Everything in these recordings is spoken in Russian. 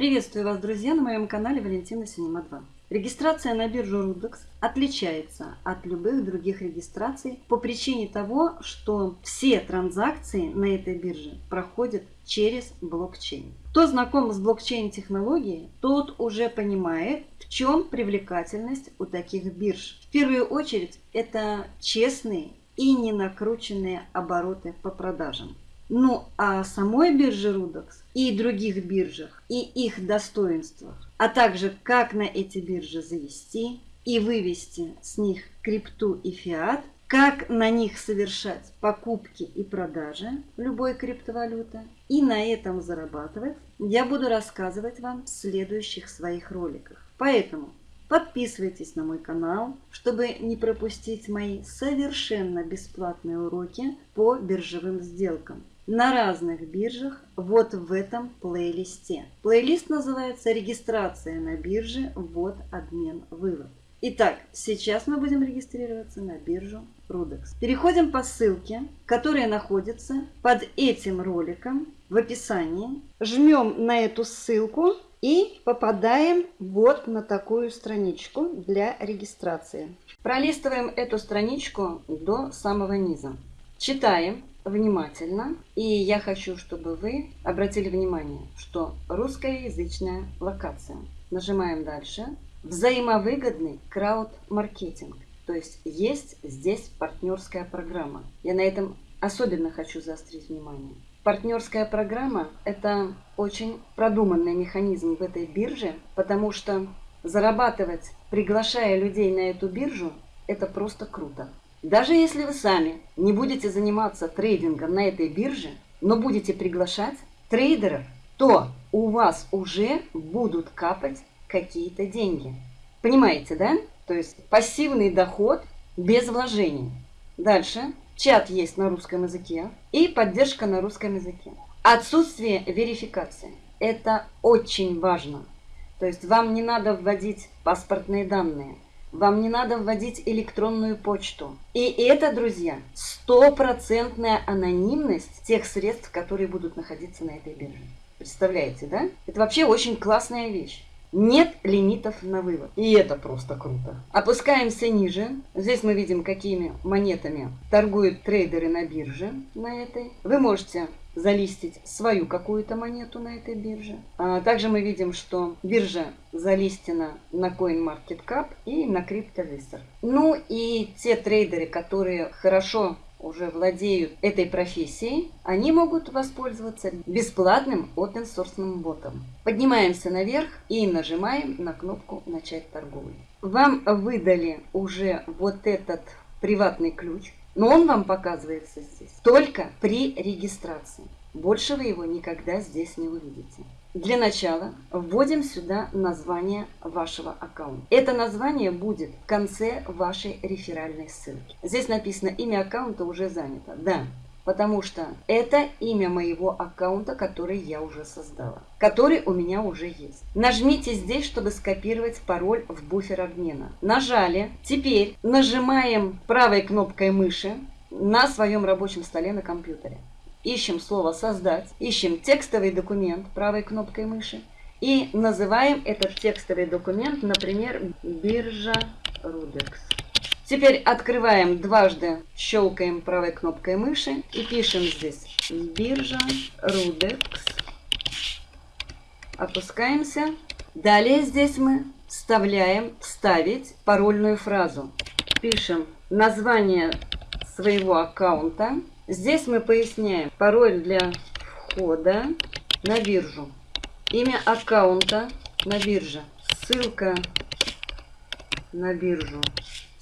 Приветствую вас, друзья, на моем канале Валентина Синема 2. Регистрация на биржу Rudex отличается от любых других регистраций по причине того, что все транзакции на этой бирже проходят через блокчейн. Кто знаком с блокчейн-технологией, тот уже понимает, в чем привлекательность у таких бирж. В первую очередь, это честные и не накрученные обороты по продажам. Ну а самой бирже Rudex и других биржах, и их достоинствах, а также как на эти биржи завести и вывести с них крипту и фиат, как на них совершать покупки и продажи любой криптовалюты и на этом зарабатывать, я буду рассказывать вам в следующих своих роликах. Поэтому подписывайтесь на мой канал, чтобы не пропустить мои совершенно бесплатные уроки по биржевым сделкам на разных биржах вот в этом плейлисте. Плейлист называется «Регистрация на бирже. Вот обмен вывод». Итак, сейчас мы будем регистрироваться на биржу Rudex. Переходим по ссылке, которая находится под этим роликом в описании. Жмем на эту ссылку и попадаем вот на такую страничку для регистрации. Пролистываем эту страничку до самого низа. Читаем внимательно. И я хочу, чтобы вы обратили внимание, что русскоязычная локация. Нажимаем дальше. Взаимовыгодный крауд-маркетинг. То есть есть здесь партнерская программа. Я на этом особенно хочу заострить внимание. Партнерская программа – это очень продуманный механизм в этой бирже, потому что зарабатывать, приглашая людей на эту биржу, это просто круто. Даже если вы сами не будете заниматься трейдингом на этой бирже, но будете приглашать трейдеров, то у вас уже будут капать какие-то деньги. Понимаете, да? То есть пассивный доход без вложений. Дальше. Чат есть на русском языке и поддержка на русском языке. Отсутствие верификации. Это очень важно. То есть вам не надо вводить паспортные данные – вам не надо вводить электронную почту. И это, друзья, стопроцентная анонимность тех средств, которые будут находиться на этой бирже. Представляете, да? Это вообще очень классная вещь. Нет лимитов на вывод. И это просто круто. Опускаемся ниже. Здесь мы видим, какими монетами торгуют трейдеры на бирже на этой. Вы можете залистить свою какую-то монету на этой бирже. А также мы видим, что биржа залистена на CoinMarketCap и на CryptoVisor. Ну и те трейдеры, которые хорошо уже владеют этой профессией, они могут воспользоваться бесплатным open source ботом. Поднимаемся наверх и нажимаем на кнопку «Начать торговлю». Вам выдали уже вот этот приватный ключ. Но он вам показывается здесь только при регистрации. Больше вы его никогда здесь не увидите. Для начала вводим сюда название вашего аккаунта. Это название будет в конце вашей реферальной ссылки. Здесь написано имя аккаунта уже занято. Да, потому что это имя моего аккаунта, который я уже создала, который у меня уже есть. Нажмите здесь, чтобы скопировать пароль в буфер обмена. Нажали. Теперь нажимаем правой кнопкой мыши на своем рабочем столе на компьютере. Ищем слово «Создать», ищем текстовый документ правой кнопкой мыши и называем этот текстовый документ, например, «Биржа Рудекс». Теперь открываем дважды, щелкаем правой кнопкой мыши и пишем здесь биржа Rudex. Опускаемся. Далее здесь мы вставляем вставить парольную фразу. Пишем название своего аккаунта. Здесь мы поясняем пароль для входа на биржу. Имя аккаунта на бирже. Ссылка на биржу.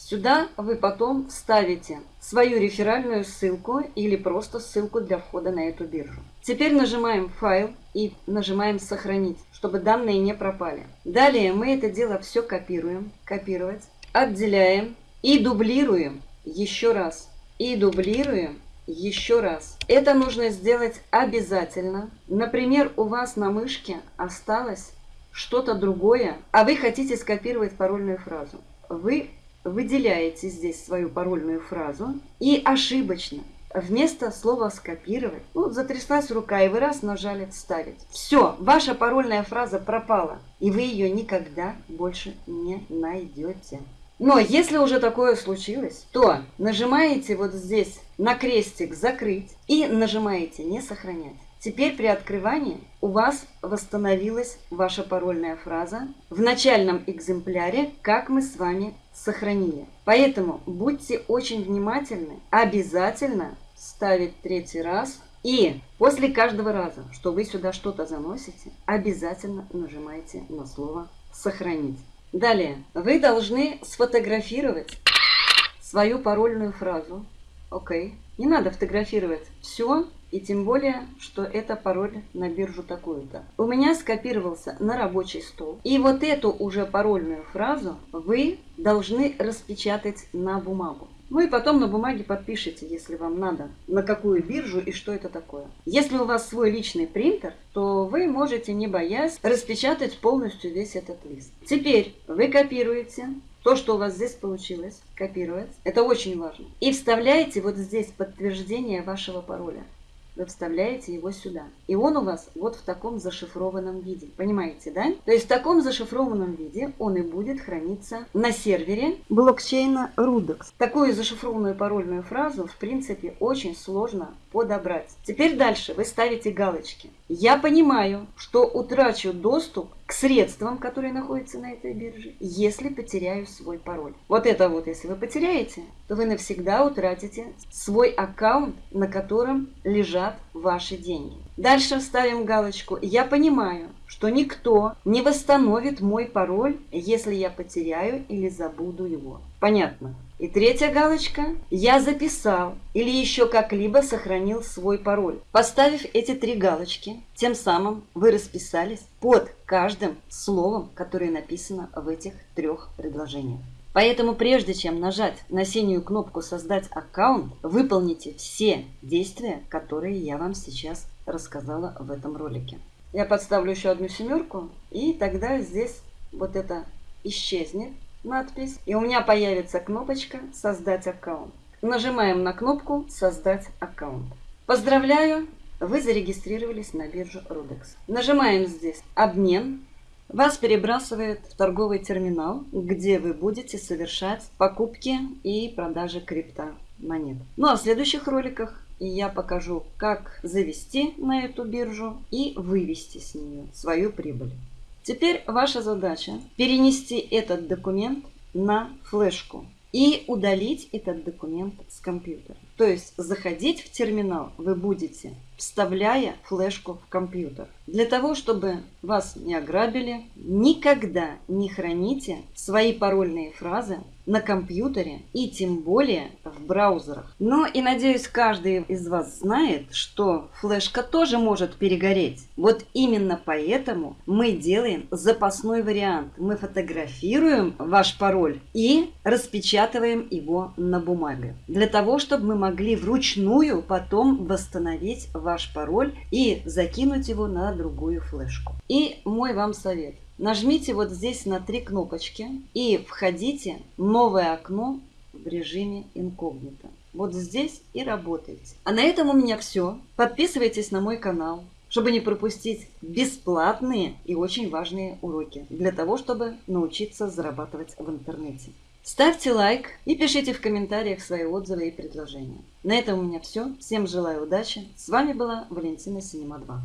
Сюда вы потом вставите свою реферальную ссылку или просто ссылку для входа на эту биржу. Теперь нажимаем «Файл» и нажимаем «Сохранить», чтобы данные не пропали. Далее мы это дело все копируем, копировать, отделяем и дублируем еще раз. И дублируем еще раз. Это нужно сделать обязательно. Например, у вас на мышке осталось что-то другое, а вы хотите скопировать парольную фразу. Вы выделяете здесь свою парольную фразу и ошибочно вместо слова скопировать, ну, затряслась рука, и вы раз нажали вставить. Все, ваша парольная фраза пропала, и вы ее никогда больше не найдете. Но если уже такое случилось, то нажимаете вот здесь на крестик «Закрыть» и нажимаете «Не сохранять». Теперь при открывании у вас восстановилась ваша парольная фраза в начальном экземпляре, как мы с вами сохранили. Поэтому будьте очень внимательны, обязательно ставить третий раз и после каждого раза, что вы сюда что-то заносите, обязательно нажимайте на слово «Сохранить». Далее, вы должны сфотографировать свою парольную фразу. Окей. Не надо фотографировать все, и тем более, что это пароль на биржу такую-то. У меня скопировался на рабочий стол. И вот эту уже парольную фразу вы должны распечатать на бумагу. Ну и потом на бумаге подпишите, если вам надо, на какую биржу и что это такое. Если у вас свой личный принтер, то вы можете, не боясь, распечатать полностью весь этот лист. Теперь вы копируете то, что у вас здесь получилось, копировать. Это очень важно. И вставляете вот здесь подтверждение вашего пароля вы вставляете его сюда. И он у вас вот в таком зашифрованном виде. Понимаете, да? То есть в таком зашифрованном виде он и будет храниться на сервере блокчейна Rudex. Такую зашифрованную парольную фразу, в принципе, очень сложно подобрать. Теперь дальше вы ставите галочки. Я понимаю, что утрачу доступ к средствам, которые находятся на этой бирже, если потеряю свой пароль. Вот это вот, если вы потеряете, то вы навсегда утратите свой аккаунт, на котором лежат ваши деньги. Дальше ставим галочку «Я понимаю, что никто не восстановит мой пароль, если я потеряю или забуду его». Понятно? И третья галочка «Я записал или еще как-либо сохранил свой пароль». Поставив эти три галочки, тем самым вы расписались под каждым словом, которое написано в этих трех предложениях. Поэтому прежде чем нажать на синюю кнопку «Создать аккаунт», выполните все действия, которые я вам сейчас рассказала в этом ролике. Я подставлю еще одну семерку, и тогда здесь вот это исчезнет надпись, и у меня появится кнопочка «Создать аккаунт». Нажимаем на кнопку «Создать аккаунт». Поздравляю, вы зарегистрировались на биржу Rudex. Нажимаем здесь «Обмен». Вас перебрасывает в торговый терминал, где вы будете совершать покупки и продажи крипто монет. Ну а в следующих роликах я покажу, как завести на эту биржу и вывести с нее свою прибыль. Теперь ваша задача перенести этот документ на флешку и удалить этот документ с компьютера. То есть заходить в терминал вы будете, вставляя флешку в компьютер. Для того, чтобы вас не ограбили, никогда не храните свои парольные фразы на компьютере и тем более в браузерах. Но и надеюсь, каждый из вас знает, что флешка тоже может перегореть. Вот именно поэтому мы делаем запасной вариант. Мы фотографируем ваш пароль и распечатываем его на бумаге. Для того, чтобы мы могли вручную потом восстановить ваш пароль и закинуть его на другую флешку. И мой вам совет. Нажмите вот здесь на три кнопочки и входите в новое окно в режиме инкогнито. Вот здесь и работайте. А на этом у меня все. Подписывайтесь на мой канал, чтобы не пропустить бесплатные и очень важные уроки для того, чтобы научиться зарабатывать в интернете. Ставьте лайк и пишите в комментариях свои отзывы и предложения. На этом у меня все. Всем желаю удачи. С вами была Валентина Синема 2.